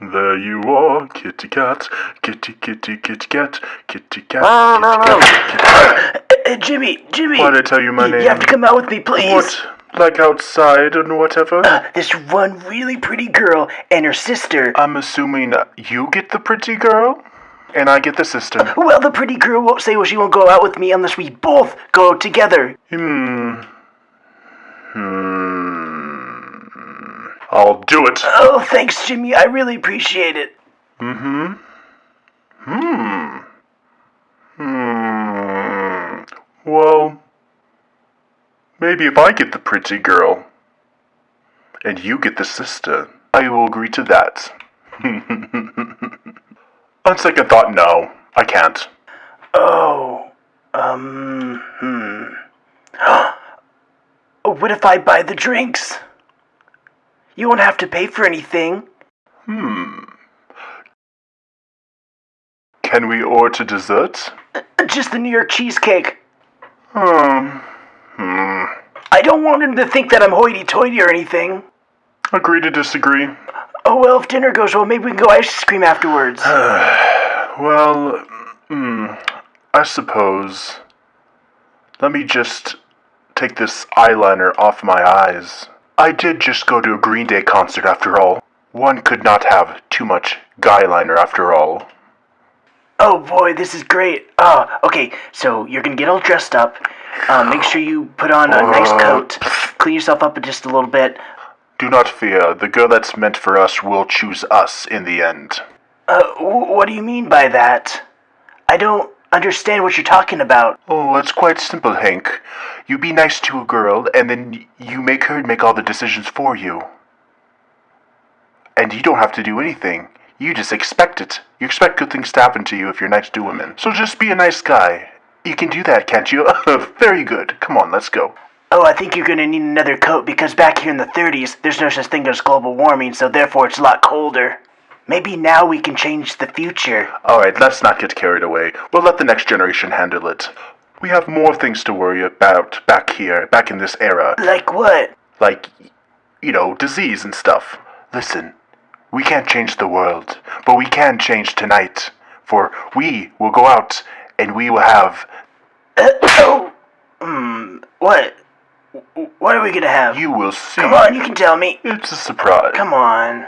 There you are, kitty cat, kitty kitty kitty cat, kitty cat, No, no, kitty no. cat, kitty cat. Uh, Jimmy, Jimmy. Why'd I tell you my name? You have to come out with me, please. What? Like outside and whatever? Uh, this one really pretty girl and her sister. I'm assuming you get the pretty girl, and I get the sister. well, the pretty girl won't say well she won't go out with me unless we both go together. Hmm. Hmm. I'll do it. Oh, thanks, Jimmy. I really appreciate it. Mm-hmm. Hmm. Hmm Well, maybe if I get the pretty girl and you get the sister, I will agree to that. On second thought, no, I can't. Oh, um, hmm. what if I buy the drinks? You won't have to pay for anything. Hmm. Can we order dessert? Just the New York cheesecake. Um. Hmm. I don't want him to think that I'm hoity-toity or anything. Agree to disagree. Oh well, if dinner goes well, maybe we can go ice cream afterwards. Well, hmm, I suppose. Let me just take this eyeliner off my eyes. I did just go to a Green Day concert after all. One could not have too much guyliner after all. Oh boy, this is great. Oh, okay, so you're gonna get all dressed up. Uh, make sure you put on a nice coat. Clean yourself up just a little bit. Do not fear, the girl that's meant for us will choose us in the end. Uh, wh- what do you mean by that? I don't understand what you're talking about. Oh, it's quite simple, Hank. You be nice to a girl, and then you make her make all the decisions for you. And you don't have to do anything. You just expect it. You expect good things to happen to you if you're nice to women. So just be a nice guy. You can do that, can't you? Very good. Come on, let's go. Oh, I think you're gonna need another coat because back here in the 30s, there's no such thing as global warming, so therefore it's a lot colder. Maybe now we can change the future. Alright, let's not get carried away. We'll let the next generation handle it. We have more things to worry about back here, back in this era. Like what? like, you know, disease and stuff. Listen, we can't change the world, but we can change tonight. For we will go out and we will have. Uh, oh, hmm, what? What are we gonna have? You will see. Come on, you can tell me. It's a surprise. Come on.